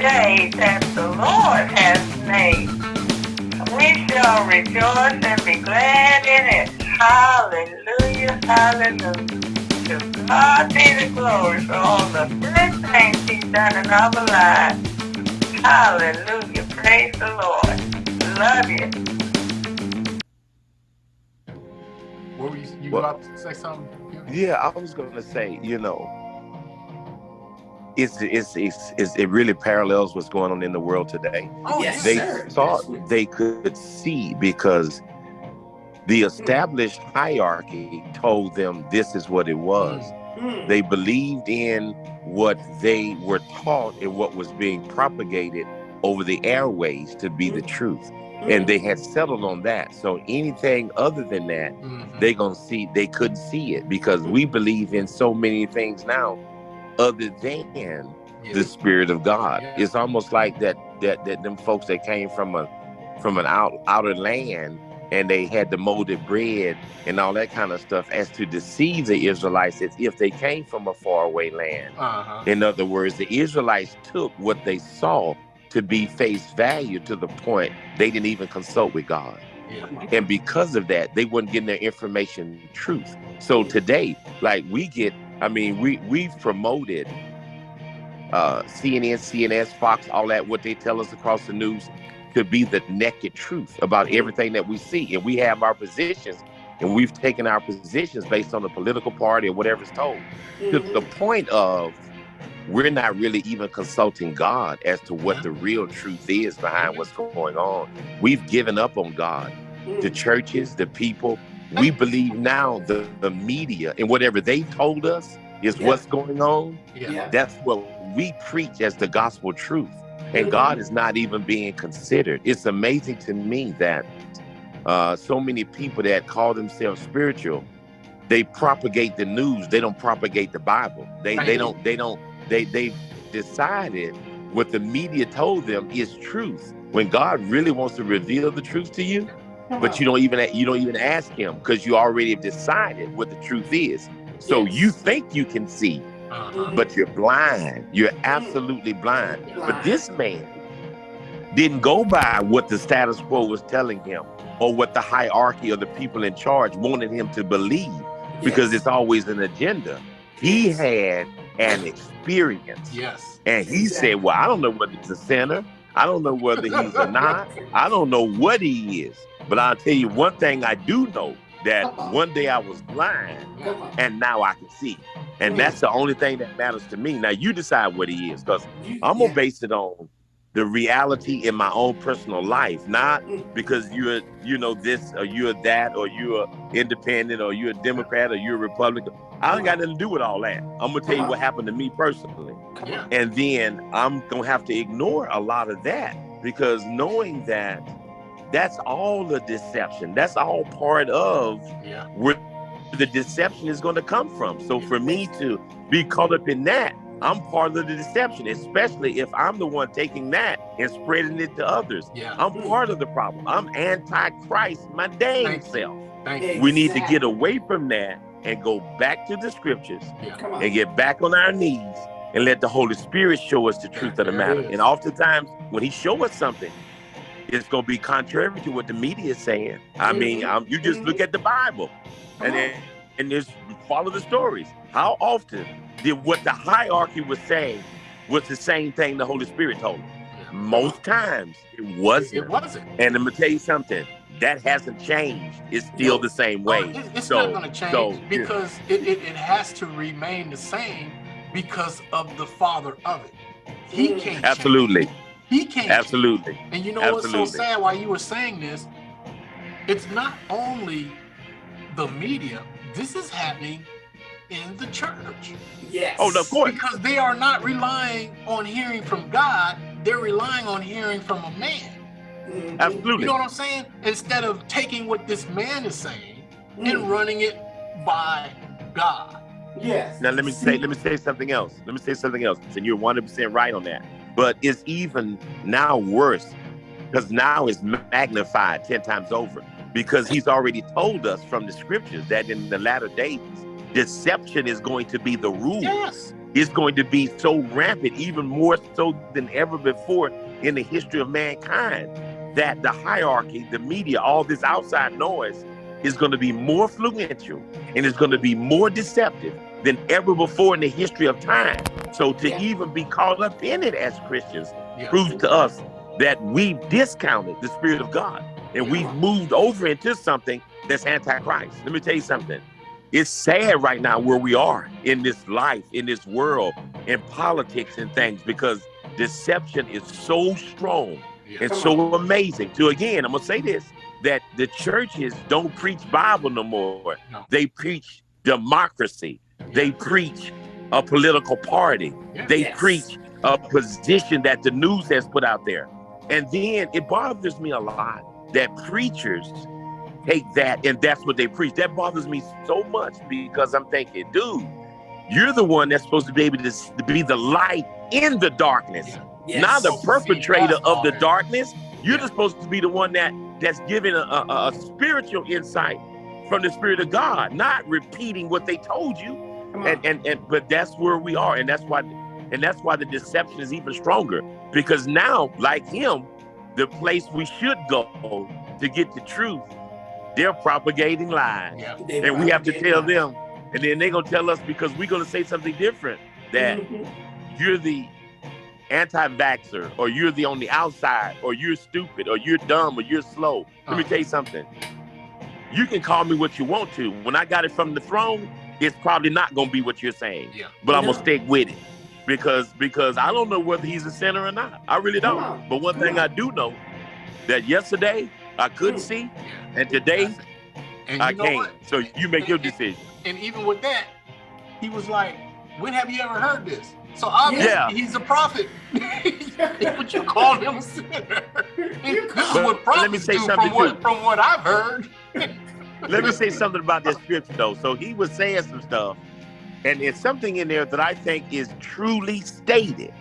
day that the Lord has made. We shall rejoice and be glad in it. Hallelujah, hallelujah. To God be the glory for all the good things he's done in our lives. Hallelujah, praise the Lord. Love you. What were you, you Well- about to say something? Yeah, I was going to say, you know, it's, it's it's it's it really parallels what's going on in the world today. Oh, Yes, They sir. thought Absolutely. they could see because the hmm. established hierarchy told them this is what it was. Mm. They believed in what they were taught and what was being propagated over the airways to be the hmm. truth. And they had settled on that. So anything other than that, Mhm. they gonna see they couldn't see it because we mm-hmm. believe in so many things now other than Yeah. the spirit of God. Yeah. It's almost like that that that them folks that came from a from an out outer land and they had the molded bread and all that kind of stuff as to deceive the Israelites as if they came from a faraway land. Uh-huh. In other words, the Israelites took what they saw to be face value to the point they didn't even consult with God. Yeah. And because of that, they weren't getting their information truth. So today, like we get, I mean, we we've promoted uh CNN, CNS, Fox, all that, what they tell us across the news to be the naked truth about mm-hmm. everything that we see. And we have our positions and we've taken our positions based on the political party or whatever's told. To mm-hmm. the point of we're not really even consulting God as to what the real truth is behind what's going on. We've given up on God the mm-hmm. churches, the people. We believe now the, the media and whatever they told us is Yeah. what's going on. Yeah. Yeah. That's what we preach as the gospel truth. And God is not even being considered. It's amazing to me that uh, so many people that call themselves spiritual, they propagate the news. They don't propagate the Bible. They they don't they don't they they decided what the media told them is truth. When God really wants to reveal the truth to you, but you don't even you don't even ask him because you already have decided what the truth is. So Yes. you think you can see Uh-huh. but you're blind. You're absolutely blind. But this man didn't go by what the status quo was telling him or what the hierarchy of the people in charge wanted him to believe because it's always an agenda. He had an experience. Yes. and he said well i don't know whether it's a sinner i don't know whether he's a not I don't know what he is, but I'll tell you one thing I do know that one day I was blind and now I can see. And that's the only thing that matters to me. Now you decide what he is, because I'm gonna yeah. base it on the reality in my own personal life, not mm. because you're, you know, this or you're that or you're independent or you're a Democrat or you're a Republican. I don't got nothing to do with all that. I'm gonna tell you uh-huh. what happened to me personally. And then I'm gonna have to ignore a lot of that because knowing that that's all the deception. That's all part of Yeah. where the deception is going to come from. So for me to be caught up in that, I'm part of the deception, especially if I'm the one taking that and spreading it to others. Yeah. I'm part of the problem. I'm anti-Christ, my dang Thank you. self. Thank you. We need to get away from that and go back to the scriptures Yeah. And get back on our knees and let the Holy Spirit show us the truth of the matter. And oftentimes, when He show us something, it's gonna be contrary to what the media is saying. I mean, um, you just look at the Bible, Come and then and just follow the stories. How often did what the hierarchy was saying was the same thing the Holy Spirit told them? Most times it wasn't. It wasn't. And I'm gonna tell you something. That hasn't changed. It's still No. the same Oh, way. it- it's So- not going to change so, yeah. because it, it, it has to remain the same because of the father of it. He Mm. can't change. Absolutely. He can't. change. Absolutely. And you know what's so sad while you were saying this? It's not only the media, this is happening in the church. Yes. Oh, no, of course. Because they are not relying on hearing from God, they're relying on hearing from a man. Mhm. Absolutely. You know what I'm saying? Instead of taking what this man is saying Mm. and running it by God. Yes. Now let me say let me say something else. Let me say something else. And you're 100% right on that. But it's even now worse because now it's magnified 10 times over because he's already told us from the scriptures that in the latter days deception is going to be the rule. Yes. is going to be so rampant, even more so than ever before in the history of mankind, that the hierarchy, the media, all this outside noise is going to be more influential and is going to be more deceptive than ever before in the history of time. So to Yeah. even be caught up in it as Christians Yeah. proves to us that we've discounted the Spirit of God and we've moved over into something that's antichrist. Let me tell you something. It's sad right now where we are in this life, in this world, in politics and things, because deception is so strong Yeah. and so amazing. To again, I'm gonna say this: that the churches don't preach Bible no more. No. They preach democracy. They preach a political party. Yeah. They Yes. preach a position that the news has put out there. And then it bothers me a lot that preachers take that and that's what they preach. That bothers me so much because I'm thinking, dude, you're the one that's supposed to be able to, to be the light in the darkness, Yes. not the perpetrator of the darkness. You're Yeah. supposed to be the one that that's giving a, a, a spiritual insight from the spirit of God, not repeating what they told you and, and and but that's where we are and that's why and that's why the deception is even stronger because now like him the place we should go to get the truth they're propagating lies Yeah. They and we have to tell lies. them and then they're going to tell us because we're going to say something different that Mhm. you're the anti-vaxxer or you're the on the outside or you're stupid or you're dumb or you're slow let me Uh. tell you something you can call me what you want to when i got it from the throne it's probably not going to be what you're saying Yeah. but I'm No. gonna stick with it because because I don't know whether he's a sinner or not. I really don't. But one Come thing on. I do know that yesterday I couldn't Mm. see, and today And I you know can. what? So you make your decision. And even with that, he was like, "When have you ever heard this?" So obviously, Yeah. he's a prophet. but you call him a sinner. this is But what let me prophets say do something from what, from what I've heard. Let me say something about this scripture though. So he was saying some stuff, and it's something in there that I think is truly stated,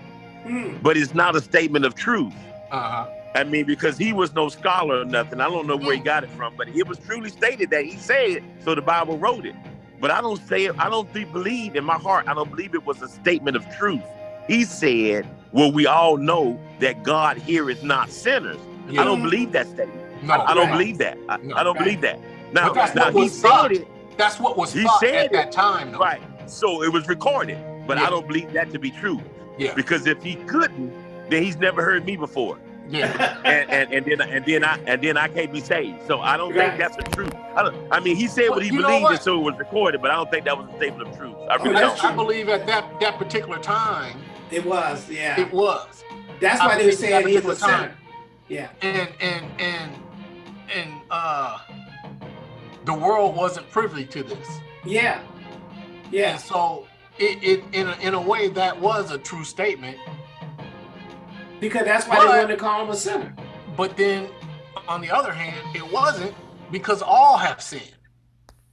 Mm. but it's not a statement of truth. Uh-huh. I mean, because he was no scholar or nothing. I don't know where he mm. got it from, but it was truly stated that he said it, so the Bible wrote it. But I don't say it, I don't think, believe in my heart, I don't believe it was a statement of truth. He said, Well, we all know that God heareth not sinners. Yeah. I don't mm. believe that statement. No, I, I don't believe that. I, No. I don't Right. believe that. Now, that's now what he was taught. said it, That's what was He said at it. that time, though. right. So it was recorded. But Yeah. I don't believe that to be true. Yeah. Because if he couldn't, then he's never heard me before. Yeah. and, and and then and then I and then I can't be saved. So I don't Right. think that's the truth. I, don't, I mean, he said Well, what he believed, what? and so it was recorded. But I don't think that was a statement of truth. I Oh, really that's don't. I believe at that that particular time It was, yeah. it was. That's I why they were saying that he's a particular sinner. time. Yeah. and and and and uh the world wasn't privy to this Yeah. and Yeah. so it, it in a, in a way that was a true statement Because that's why But- they wanted to call him a sinner. but then on the other hand it wasn't because all have sinned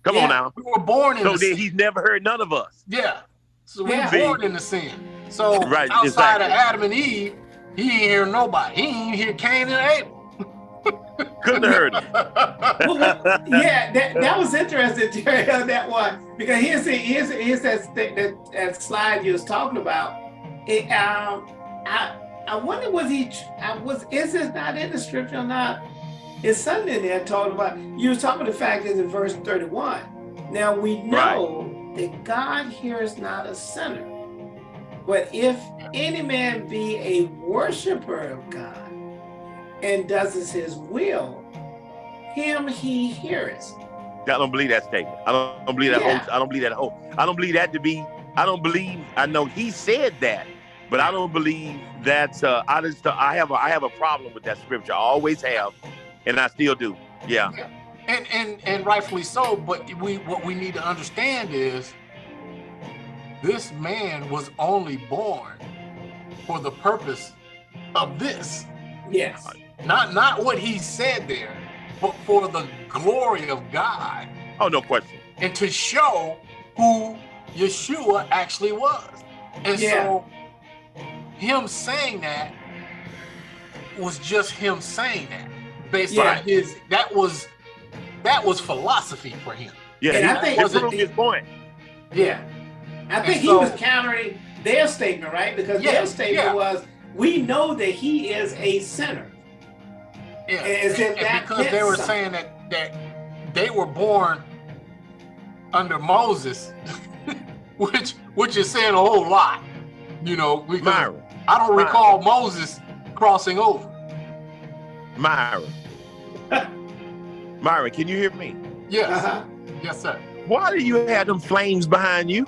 Come Yeah. on now. we were born in So the then sin. he's never heard none of us. yeah so we Yeah. were born in the sin so Right, outside of adam and eve he ain't hear nobody he ain't hear cain and abel Couldn't have heard him. Well, well, yeah, that, that was interesting, Terry, on that one. Because here's the, here's, here's that, that, that slide you was talking about. It, um, I I wonder was he I uh, was is this not in the scripture or not? It's something in there talking about you was talking about the fact is in verse 31. Now we know that God hears not a sinner. But if any man be a worshiper of God and does his will, him he heareth. I don't believe that statement. I don't, I don't believe that Yeah. whole. I don't believe that whole. I don't believe that to be. I don't believe. I know he said that, but I don't believe that. Uh, I just. I have. A, I have a problem with that scripture. I always have, and I still do. Yeah. and and and rightfully so but we what we need to understand is this man was only born for the purpose of this Yes. not not what he said there but for the glory of god Oh no question. and to show who yeshua actually was and Yeah. so him saying that was just him saying that based Yeah. on his that was that was philosophy for him Yeah. And he, I think- he Was it proved his point. Yeah. I think And he so- was countering their statement, right? Because Yeah, their statement yeah. was, we know that he is a sinner. Yeah, As and, and that because they were something. saying that that they were born under Moses, which which is saying a whole lot, you know. Because Myron, I don't Myron. recall Moses crossing over. Myra. Myra, can you hear me? Yes, Uh-huh. yes, sir. Why do you have them flames behind you?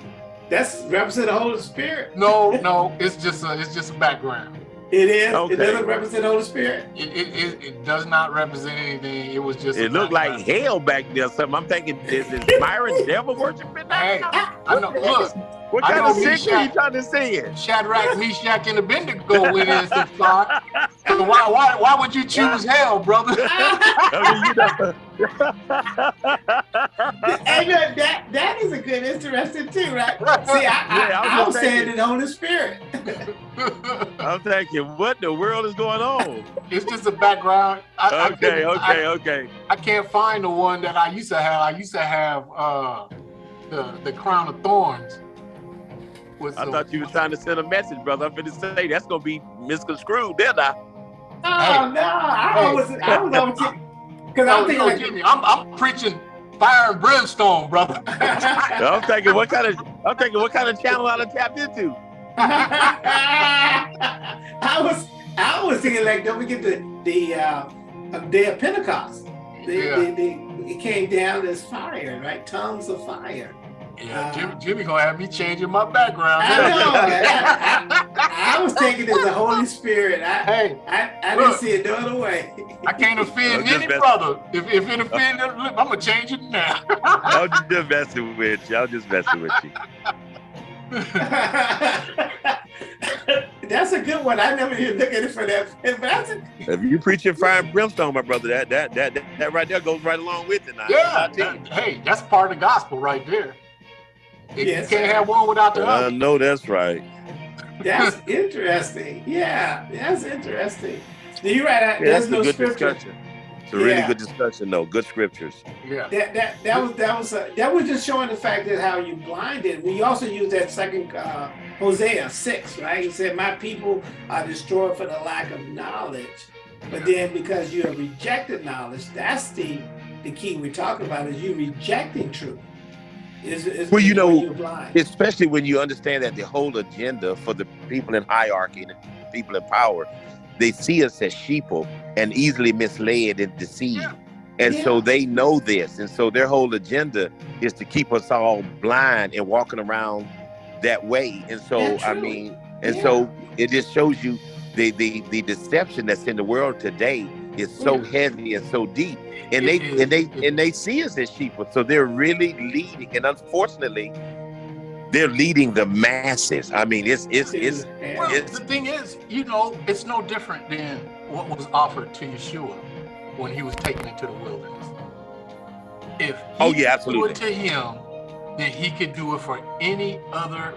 That's represent the Holy Spirit. No, no, it's just a, it's just a background. It is. Okay. It doesn't represent the Holy Spirit. It, it, it, it does not represent anything. It was just. It looked like hell back there. Something. I'm thinking, is, is Myron devil worshiping Hey. I know. Look, What I kind of me, sick are you trying to say it? Shadrach, Meshach, and Abednego went in and said, "God, so why, why, why would you choose hell, brother?" I mean, you know. Hey, look, that that is a good, interesting too, right? See, I, I, Yeah, I was I just was saying thinking. the Spirit. I'm thinking, what the world is going on? it's just a background. I, I Okay, couldn't- okay, I, okay. I can't find the one that I used to have. I used to have uh, the the crown of thorns. Was I the- thought you were trying to send a message, brother. I'm finna say that's gonna be misconstrued, didn't I? Oh no, I Hey. was I was on because No, I'm thinking like, Jimmy, I'm, I'm preaching fire and brimstone, brother. I'm thinking, what kind of I'm thinking, what kind of channel I done tapped into? I was I was thinking like don't forget the the uh, uh, day of Pentecost. The, Yeah. the, the, it came down as fire, right? Tongues of fire. Yeah, Jimmy, Jimmy gonna have me changing my background. I know. I, I was taking it the Holy Spirit. I Hey, I, I didn't see it no other way. I can't offend any messing- brother. If, if it offend, them, I'm gonna change it now. I'm just messing with you. I'm just messing with you. That's a good one. I never even look at it for that. But that's a, If you preaching fire and brimstone, my brother, that that that that, that right there goes right along with it. Now. yeah, I tell you. that- hey, that's part of the gospel right there. You Yes, can't sir. have one without the I other. know that's right. that's interesting. Yeah, that's interesting. You're right. Yeah, there's that's a no good scripture. discussion. It's a really Yeah. good discussion, though. Good scriptures. Yeah, That that that was that was uh, that was just showing the fact that how you blinded. We also use that second uh, Hosea six, right? He said, "My people are destroyed for the lack of knowledge." But then because you have rejected knowledge, that's the the key we're talking about is you rejecting truth. Is, is Well, you know, you're blind. Especially when you understand that the whole agenda for the people in hierarchy and the people in power, they see us as sheeple and easily misled and deceived. Yeah. And so they know this. And so their whole agenda is to keep us all blind and walking around that way. And so, Yeah, I true. mean, and so it just shows you the, the, the deception that's in the world today is so heavy and so deep. And they and they and they see us as sheep. So they're really leading. And unfortunately, they're leading the masses. I mean, it's it's it's Well, It's- the thing is, you know, it's no different than what was offered to Yeshua when he was taken into the wilderness. If he Oh, yeah, could do absolutely. it to him, then he could do it for any other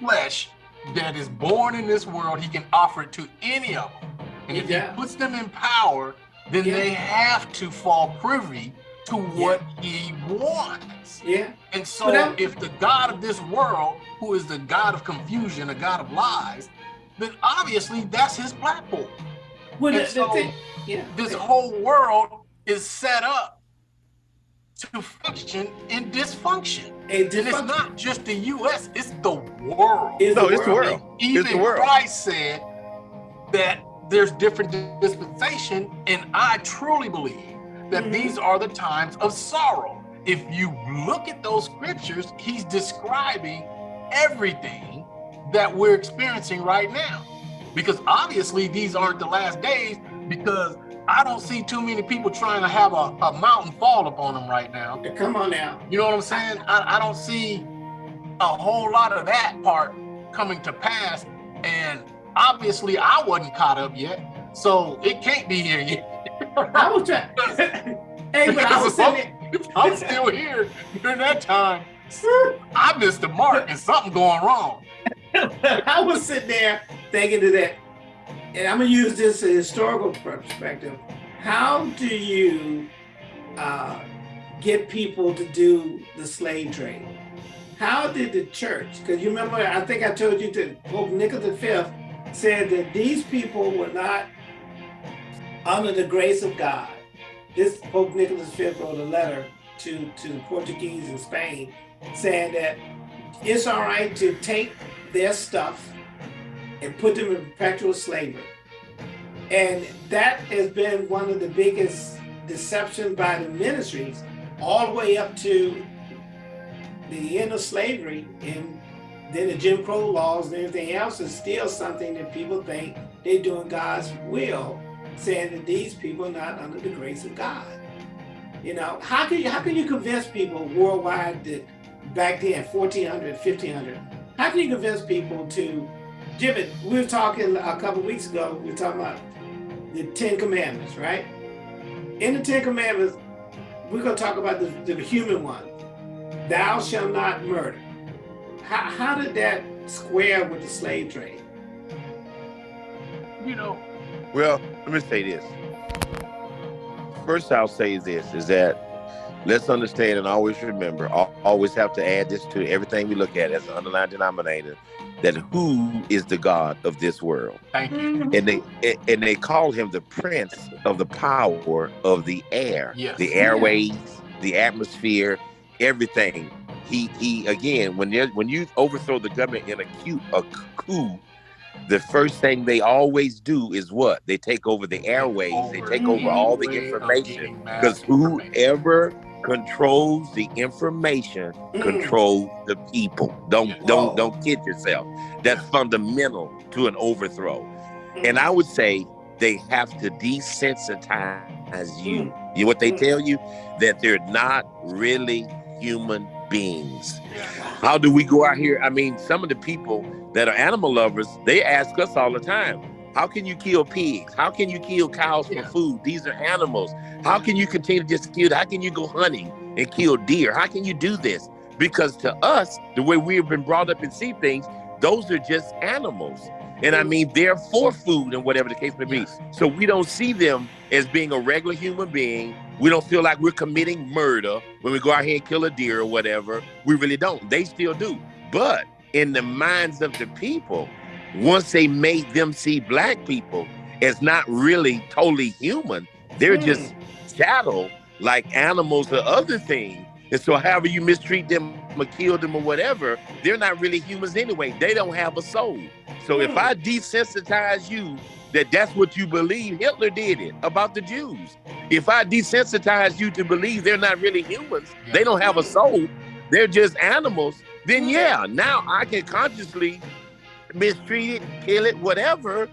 flesh that is born in this world. He can offer it to any of them. And if Yeah. he puts them in power, then Yeah. they have to fall privy to what he wants. yeah. And so, But if the God of this world, who is the God of confusion, a God of lies, then obviously that's his platform. Well, the, And the so, thing, yeah. This whole world is set up to function in dysfunction. And And it's not just the U.S., it's the world. Is No, it's the world. Even It's the world. Christ said that there's different dispensation, and I truly believe that Mhm. these are the times of sorrow. If you look at those scriptures, he's describing everything that we're experiencing right now. Because obviously these aren't the last days, because I don't see too many people trying to have a, a mountain fall upon them right now. Come on now. You know what I'm saying? I, I don't see a whole lot of that part coming to pass. And obviously, I wasn't caught up yet. So it can't be here yet. I was trying. hey, but I was sitting. If I'm still here during that time, I missed the mark and something going wrong. I was sitting there thinking to that, and I'm gonna use this historical perspective. How do you uh, get people to do the slave trade? how did the church, because you remember, I think I told you that Pope Nicholas V said that these people were not under the grace of God. This Pope Nicholas V wrote a letter to, to the Portuguese in Spain saying that it's all right to take their stuff and put them in perpetual slavery. And that has been one of the biggest deceptions by the ministries all the way up to the end of slavery and then the Jim Crow laws and everything else is still something that people think they're doing God's will, saying that these people are not under the grace of God. You know, how can you how can you convince people worldwide that back then, 1400, 1500, how can you convince people to, Jim, we were talking a couple weeks ago, we were talking about the Ten Commandments, right? In the Ten Commandments, we're going to talk about the, the human one. Thou shalt not murder. How, how did that square with the slave trade? You know. Well, let me say this. First, I'll say this is that let's understand and always remember, always have to add this to everything we look at as an underlying denominator that who is the God of this world. Thank you. Mm-hmm. And they and they call him the prince of the power of the air, yes. the airways, the atmosphere, everything. He he again when you when you overthrow the government in a coup, a coup, the first thing they always do is what? They take over the airways, they take over all the information. Because whoever controls the information, mm. controls the people. Don't don't don't kid yourself. That's fundamental to an overthrow. Mm. And I would say they have to desensitize you. Mm. You know what they mm. tell you? That they're not really human beings. How do we go out here? I mean, some of the people that are animal lovers, they ask us all the time, how can you kill pigs? How can you kill cows for food? These are animals. How can you continue to just kill? How can you go hunting and kill deer? How can you do this? Because to us, the way we have been brought up and see things, those are just animals. And I mean, they're for food and whatever the case may be. So we don't see them as being a regular human being. We don't feel like we're committing murder when we go out here and kill a deer or whatever. We really don't. They still do. But in the minds of the people, once they made them see black people as not really totally human, they're mm. just chattel like animals or other things. And so however you mistreat them or kill them or whatever, they're not really humans anyway. They don't have a soul. So mm. if I desensitize you that that's what you believe, Hitler did it about the Jews. If I desensitize you to believe they're not really humans, yeah. they don't have a soul, they're just animals, then yeah, now I can consciously mistreat it, kill it, whatever,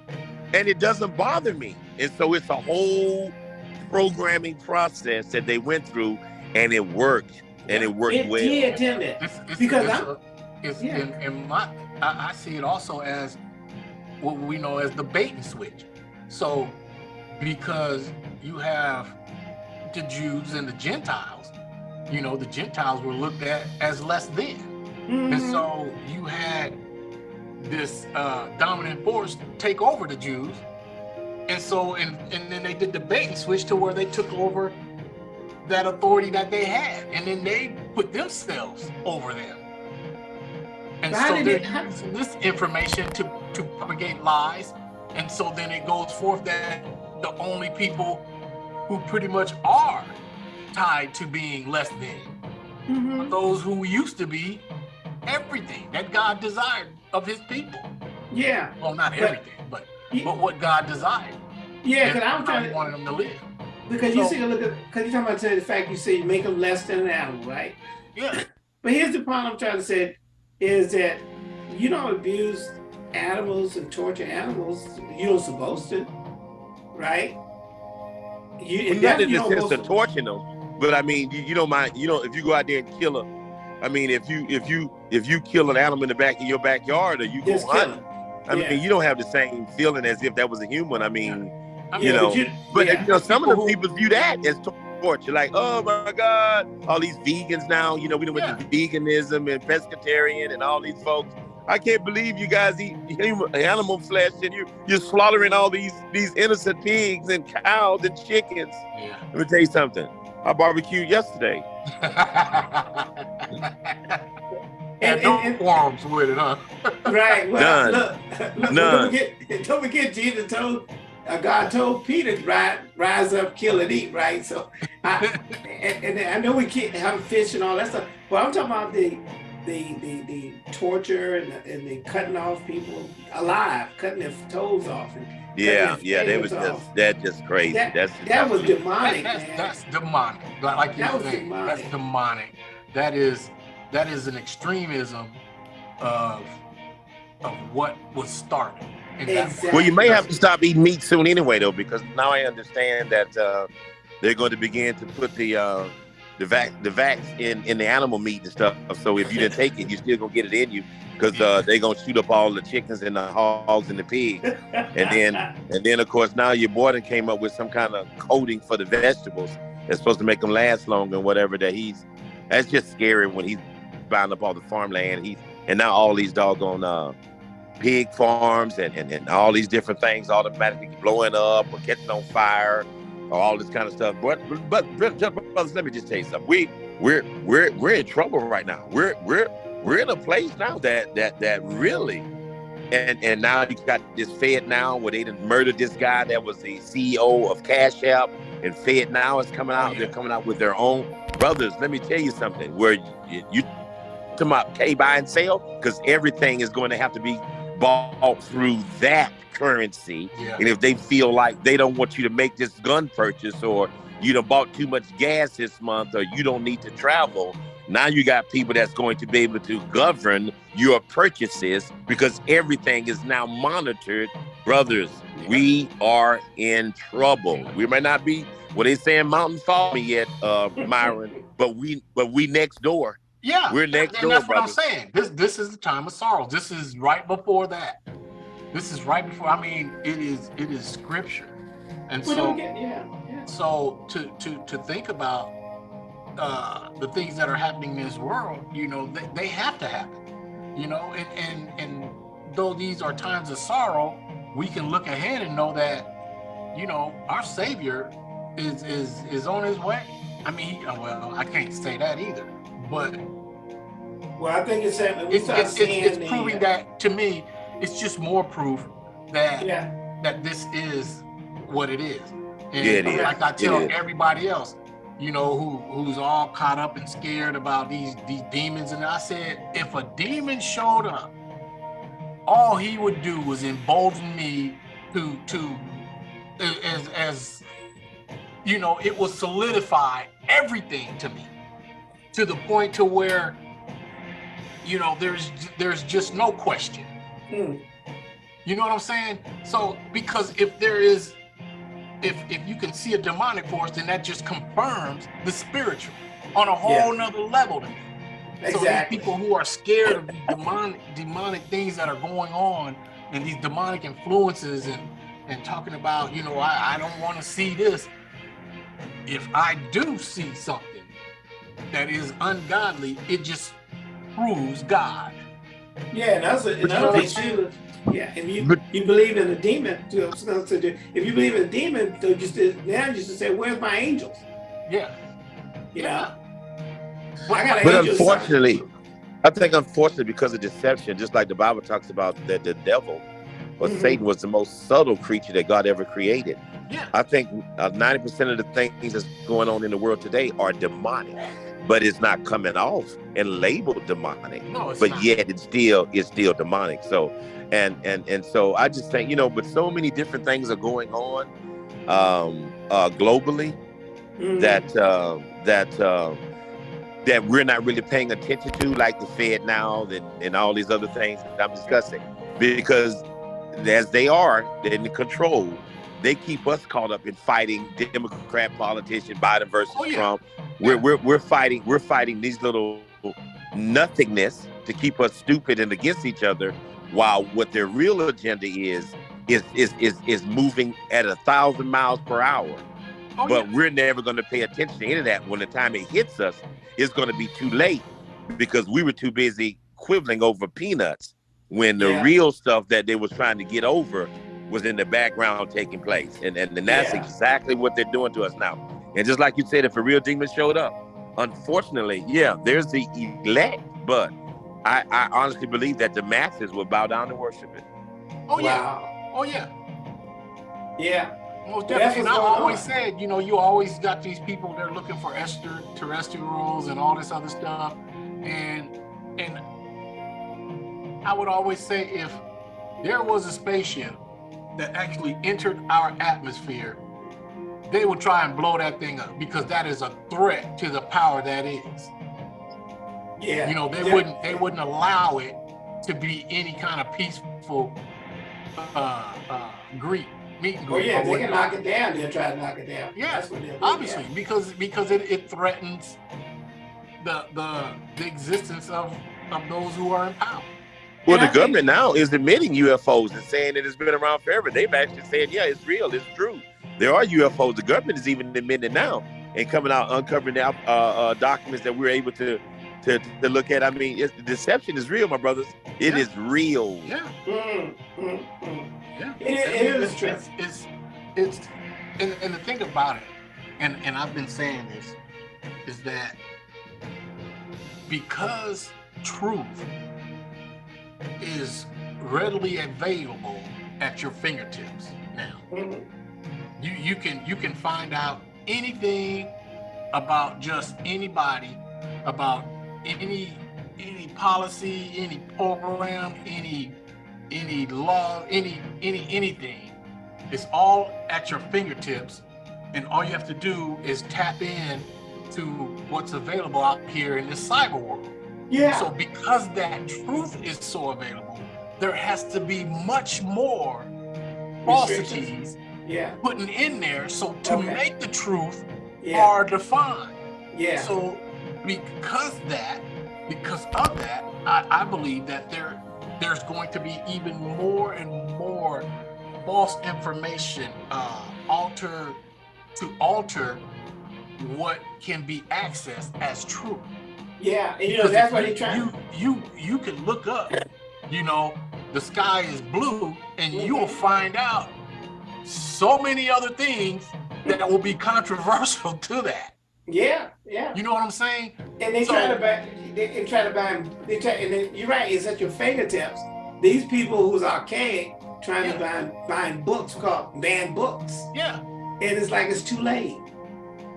and it doesn't bother me. And so it's a whole programming process that they went through, and it worked, and it worked it well. Did, didn't it? It's, it's, because it's, a, it's yeah. in, in, my, I, I see it also as what we know as the bait and switch. So, because you have the Jews and the Gentiles, you know, the Gentiles were looked at as less than. Mm -hmm. And mm-hmm. so you had this uh, dominant force take over the Jews. And so, and, and then they did the bait and switch to where they took over that authority that they had. And then they put themselves over them. And so they're using this information to, to propagate lies. And so then it goes forth that the only people who pretty much are tied to being less than, mm -hmm. those who used to be everything that God desired of his people. Yeah. Well, not but, everything, but yeah. but what God desired. Yeah, because I'm trying to wanted them to live. Because so, you see, look at because you're talking about the fact you say you make them less than an animal, right? Yeah. But here's the problem I'm trying to say is that you don't abuse animals and torture animals. You don't supposed to, right? You, well, not in the sense of torturing them, but I mean, you, you don't mind. You know, if you go out there and kill them, I mean, if you if you if you kill an animal in the back of your backyard or you go hunt, I yeah. mean, you don't have the same feeling as if that was a human. I mean, yeah. you know, but, you, but you know, some people of the people view that as torture. Like, oh my God, all these vegans now. You know, we don't yeah. with veganism and pescatarian and all these folks. I can't believe you guys eat human, animal flesh and you you're slaughtering all these these innocent pigs and cows and chickens. Yeah. Let me tell you something. I barbecued yesterday. and, no and, qualms with it, huh? right. Well, None. Look, look, None. Don't forget, don't forget, Jesus told uh, God told Peter to rise, rise up, kill and eat, right? So, I, and, and, I know we can't have fish and all that stuff, but I'm talking about the the the, the torture and the, and the cutting off people alive, cutting their toes off. And yeah, yeah, that was just that just crazy. That, that's that was demonic. That, that's, that's, demonic. Like you that saying, demonic. that's demonic. That is that is an extremism of of what was started. Exactly. Well, you may have to stop eating meat soon anyway, though, because now I understand that uh, they're going to begin to put the uh, the vac the vax in in the animal meat and stuff. So if you didn't take it, you still gonna get it in you because uh, they're gonna shoot up all the chickens and the hogs and the pigs, and then and then of course now your boy came up with some kind of coating for the vegetables that's supposed to make them last longer and whatever. That he's that's just scary when he's buying up all the farmland. He's and now all these doggone uh, pig farms and, and, and all these different things automatically blowing up or catching on fire all this kind of stuff. But but brothers, let me just tell you something. We we're we're we're in trouble right now. We're we're we're in a place now that that that really and and now you got this Fed now where they didn't murder this guy that was the CEO of Cash App and Fed now is coming out. They're coming out with their own brothers. Let me tell you something. Where you, you talking about pay buy and sell because everything is going to have to be bought through that currency. Yeah. And if they feel like they don't want you to make this gun purchase or you done bought too much gas this month or you don't need to travel, now you got people that's going to be able to govern your purchases because everything is now monitored. Brothers, we are in trouble. We may not be what they saying mountain falling yet, uh, Myron, but we but we next door. Yeah, we're next and door. That's brother. what I'm saying. This this is the time of sorrow. This is right before that. This is right before. I mean, it is it is scripture, and we so get, yeah, yeah. so to to to think about uh, the things that are happening in this world, you know, they, they have to happen. You know, and and and though these are times of sorrow, we can look ahead and know that, you know, our Savior is is is on his way. I mean, he, well, I can't say that either but well, I think it's that it's, it's, it's, it's proving that to me, it's just more proof that yeah. that this is what it is. And yeah, it is. like I tell everybody else, you know, who who's all caught up and scared about these these demons. And I said, if a demon showed up, all he would do was embolden me to to as as you know, it will solidify everything to me to the point to where you know there's there's just no question mm. you know what i'm saying so because if there is if if you can see a demonic force then that just confirms the spiritual on a whole yeah. nother level to me exactly. so these people who are scared of demonic demonic things that are going on and these demonic influences and and talking about you know i, I don't want to see this if i do see something that is ungodly, it just proves God. Yeah, and that's another thing too. Yeah, if you you believe in a demon, if you believe in a demon, so just now you just say, "Where's my angels?" Yeah, you know. Well, but unfortunately, I think unfortunately because of deception, just like the Bible talks about that the devil or mm -hmm. Satan was the most subtle creature that God ever created. Yeah. I think uh, ninety uh, percent of the things that's going on in the world today are demonic but it's not coming off and labeled demonic. No, but not. yet it's still it's still demonic. So and and and so I just think you know, but so many different things are going on um, uh, globally mm-hmm. that uh, that uh, that we're not really paying attention to, like the Fed now and, and all these other things that I'm discussing, because as they are in control, they keep us caught up in fighting Democrat politician Biden versus oh, yeah. Trump we're, we're, we're fighting we're fighting these little nothingness to keep us stupid and against each other while what their real agenda is is is is, is moving at a thousand miles per hour oh, but yeah. we're never going to pay attention to any of that when the time it hits us it's going to be too late because we were too busy quibbling over peanuts when the yeah. real stuff that they was trying to get over was in the background taking place and and, and that's yeah. exactly what they're doing to us now and just like you said, if a real demon showed up, unfortunately, yeah, there's the elect, but I, I honestly believe that the masses will bow down and worship it. Oh yeah. Oh yeah. Yeah. Most definitely. And I always on. said, you know, you always got these people they're looking for extraterrestrials and all this other stuff. And and I would always say if there was a spaceship that actually entered our atmosphere, they would try and blow that thing up because that is a threat to the power that is. Yeah. You know, they yeah. wouldn't they wouldn't allow it to be any kind of peaceful uh, uh, Greek meet and greet. Oh yeah, they can knock it down. They'll try to knock it down. Yeah, obviously yeah. because because it, it threatens the the the existence of of those who are in power. Well, the government now is admitting UFOs and saying that it's been around forever. They've actually said, yeah, it's real, it's true. There are UFOs. The government is even admitting now and coming out uncovering uh, uh, documents that we're able to to, to look at. I mean, deception is real, my brothers. It yeah. is real. Yeah. Mm, mm, mm. Yeah. It, it, it is it's, it's, it's, it's, and, and the thing about it, and, and I've been saying this, is that because truth is readily available at your fingertips now. You you can you can find out anything about just anybody, about any any policy, any program, any any law, any any anything. It's all at your fingertips, and all you have to do is tap in to what's available out here in this cyber world. Yeah. So because that truth is so available, there has to be much more falsities yeah. putting in there. So to okay. make the truth yeah. are defined. Yeah. So because that, because of that, I, I believe that there there's going to be even more and more false information uh, alter to alter what can be accessed as true. Yeah, and you know that's what they try. You you you can look up, you know, the sky is blue, and mm-hmm. you'll find out so many other things that will be controversial to that. Yeah, yeah. You know what I'm saying? And they so, try to buy, they, they, try to buy, they try, and then, you're right. It's at your fingertips. These people who's archaic trying yeah. to find find books called banned books. Yeah. And it's like it's too late.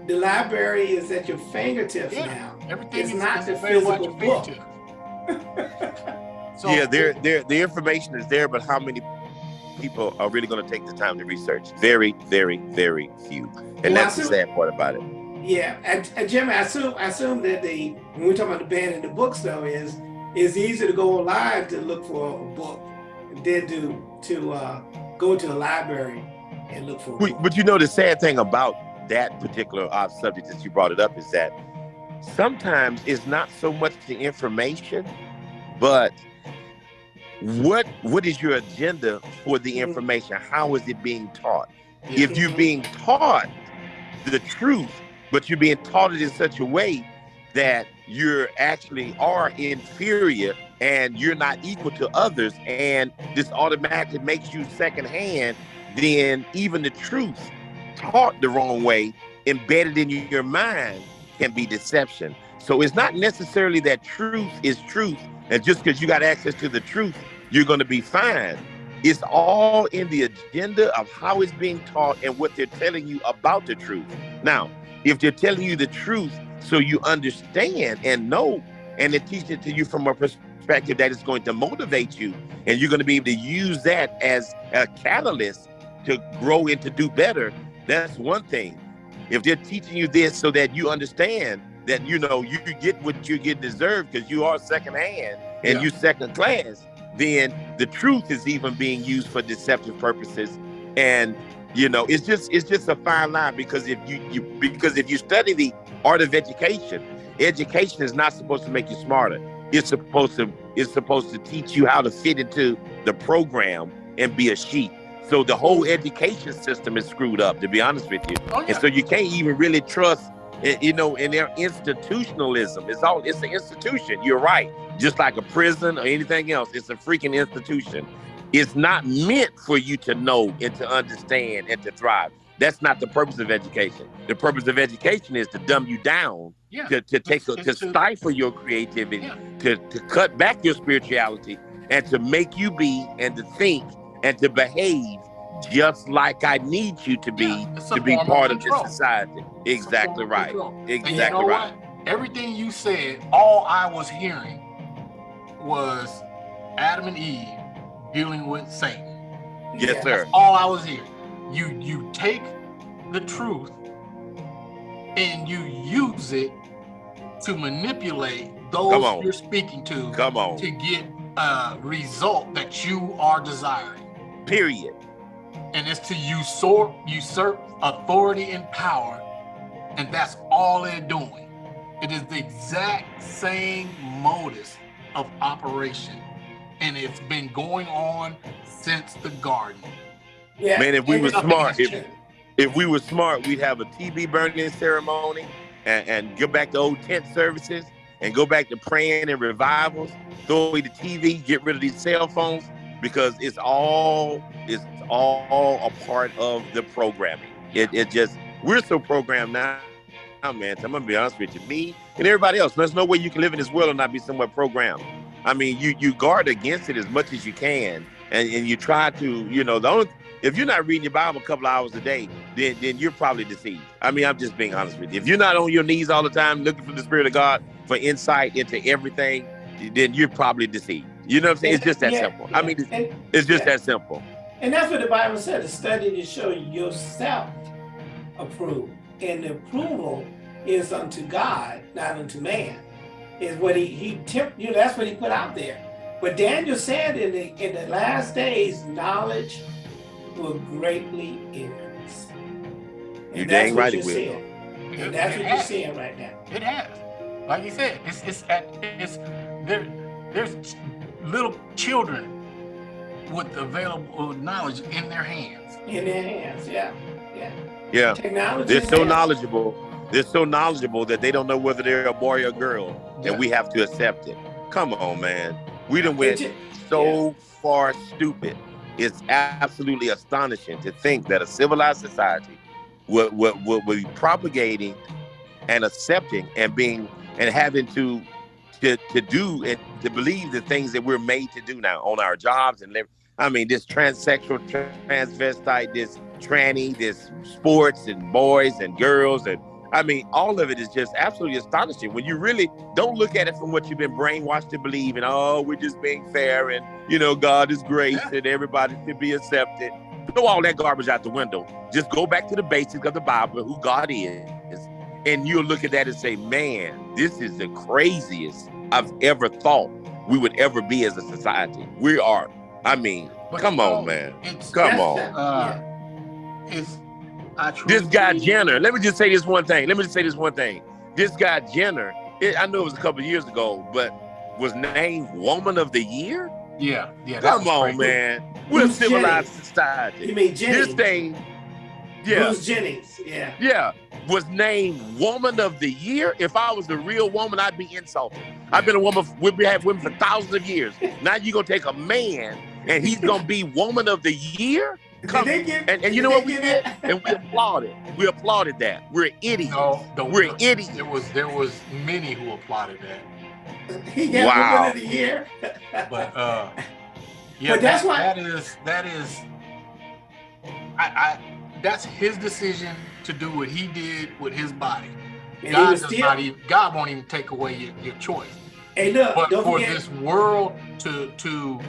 The library is at your fingertips yeah. now. Everything it's is, not is the physical book. so, yeah, there, there, the information is there, but how many people are really going to take the time to research? Very, very, very few, and well, that's assume, the sad part about it. Yeah, and, and Jim, I assume, I assume that the when we're talking about the banning the books, though, is it's easy to go online to look for a book than to to uh, go to a library and look for. But, but, you know, the sad thing about that particular uh, subject that you brought it up is that sometimes it's not so much the information, but what what is your agenda for the mm-hmm. information? How is it being taught? If you're being taught the truth, but you're being taught it in such a way that you're actually are inferior and you're not equal to others, and this automatically makes you secondhand, then even the truth taught the wrong way, embedded in your mind, can be deception. So it's not necessarily that truth is truth, and just because you got access to the truth, you're going to be fine. It's all in the agenda of how it's being taught and what they're telling you about the truth. Now, if they're telling you the truth so you understand and know, and they teach it to you from a perspective that is going to motivate you, and you're going to be able to use that as a catalyst to grow and to do better, that's one thing. If they're teaching you this so that you understand that you know you get what you get deserved because you are second hand and yeah. you second class, then the truth is even being used for deceptive purposes. And you know, it's just it's just a fine line because if you, you because if you study the art of education, education is not supposed to make you smarter. It's supposed to it's supposed to teach you how to fit into the program and be a sheep. So the whole education system is screwed up, to be honest with you. Oh, yeah. And so you can't even really trust, eh, you know, in their institutionalism. It's all it's an institution. You're right. Just like a prison or anything else, it's a freaking institution. It's not meant for you to know and to understand and to thrive. That's not the purpose of education. The purpose of education is to dumb you down, Yeah. to, to take a, to to- stifle your creativity, Yeah. to, to cut back your spirituality, and to make you be and to think and to behave just like I need you to be Yeah, to be part of this society. Exactly right. control. And you Exactly know right. what? Everything you said, all I was hearing was Adam and Eve dealing with Satan. Yes, Yeah. sir. All I was hearing. You you take the truth and you use it to manipulate those you're speaking to Come on. to get a result that you are desiring. Period. And it's to usurp usurp authority and power and that's all they're doing it is the exact same modus of operation and it's been going on since the garden Yeah. Man, if we were smart, if- If we were smart, we'd have a TV burning ceremony and, and go back to old tent services and go back to praying and revivals. Throw away the TV, get rid of these cell phones because it's all it's all a part of the programming. It, it just we're so programmed now. Now, man, I'm gonna be honest with you. Me and everybody else, there's no way you can live in this world and not be somewhat programmed. I mean, you you guard against it as much as you can, and, and you try to, you know, the only if you're not reading your Bible a couple hours a day, then then you're probably deceived. I mean, I'm just being honest with you. If you're not on your knees all the time looking for the Spirit of God for insight into everything, then you're probably deceived. You know what I'm saying? It's just that Yeah, simple. I mean, it's, and, it's just yeah. that simple. and that's what the Bible said: to study to show yourself approved, and the approval is unto God, not unto man. Is what he he temp, you know, that's what he put out there. But Daniel said in the in the last days, knowledge will greatly increase. And You that's dang right you're it will. And that's It what you're has. seeing right now. it has like you said it's it's at it's there there's little children with available knowledge in their hands In their hands, yeah, yeah. Yeah. Technology. They're so there. knowledgeable. They're so knowledgeable that they don't know whether they're a boy or a girl, Yeah. and we have to accept it. Come on, man. We done It went ju- so far stupid. It's absolutely astonishing to think that a civilized society would, would, would, would be propagating and accepting and being and having to to to do and to believe the things that we're made to do now on our jobs and live. I mean, this transsexual, transvestite, this tranny, this sports and boys and girls and I mean, all of it is just absolutely astonishing when you really don't look at it from what you've been brainwashed to believe and oh, we're just being fair and you know, God is grace Yeah. and everybody should be accepted. Throw all that garbage out the window. Just go back to the basics of the Bible, who God is, and you'll look at that and say, man, this is the craziest I've ever thought we would ever be as a society. We are. I mean, But come you know, on, man. Come on. uh it's I truly This guy Jenner. Let me just say this one thing. Let me just say this one thing. This guy Jenner. It, I know it was a couple of years ago, but was named Woman of the Year. yeah yeah Come on, crazy. man. We're a civilized Jenny? society. You mean Jennings? This thing, yeah, Bruce Jennings, yeah. yeah, was named Woman of the Year. If I was the real woman, I'd be insulted. I've been a woman. We've had women for thousands of years. Now you're gonna take a man and he's gonna be Woman of the Year? Come- Did they give- And, and you did know they what we did? that- And we applauded. We applauded that. We're idiots. no the, We're the- idiots. there was there was many who applauded that he got Wow. Woman of the Year. but uh yeah But that's that- why- that is that is I, I that's his decision to do what he did with his body and god does still. not even god won't even take away your, your choice hey, look, but don't for forget. this world to to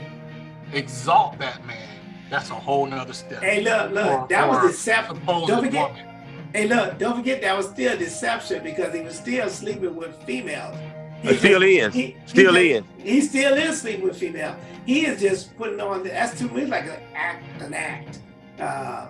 exalt that man that's a whole nother step Hey, look, look. For- that for was deception. Don't forget. woman. Hey, look, don't forget that was still deception because he was still sleeping with females. He uh, It still just- is. he- he Still just- is. He still is sleeping with female. He is just putting on. The, that's too me like an act, an act. Uh,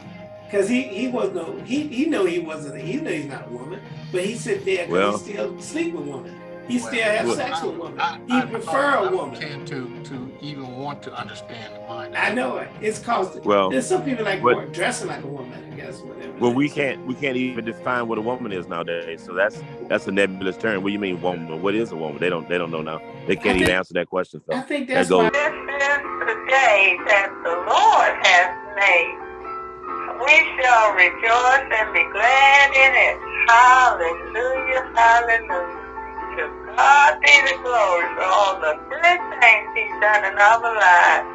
Because he he was no he he knew he wasn't. He knew he's not a woman, but he sit there because Well- he still sleep with women. He Well, still have well, sex I- with women. I- he I- prefer I a don't woman. tend to to even want to understand the mind I know it. It's caused. Well, There's some people like but- dressing like a woman. I guess whatever. well, it we is. can't we can't even define what a woman is nowadays. So that's that's a nebulous term. What do you mean woman? What is a woman? They don't they don't know now. They can't I even answer that question. I So think That that's goes- why. This is the day that the Lord has made. We shall rejoice and be glad in it. Hallelujah, hallelujah. To God be the glory for all the good things he's done in our lives.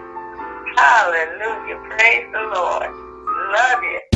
Hallelujah. Praise the Lord. Love you.